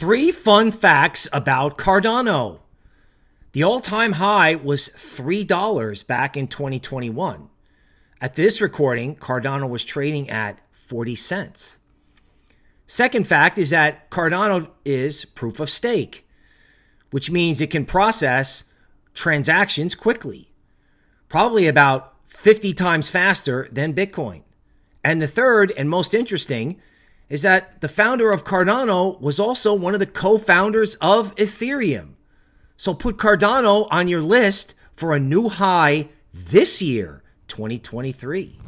Three fun facts about Cardano. The all time high was $3 back in 2021. At this recording, Cardano was trading at 40 cents. Second fact is that Cardano is proof of stake, which means it can process transactions quickly, probably about 50 times faster than Bitcoin. And the third and most interesting is that the founder of Cardano was also one of the co founders of Ethereum. So put Cardano on your list for a new high this year, 2023.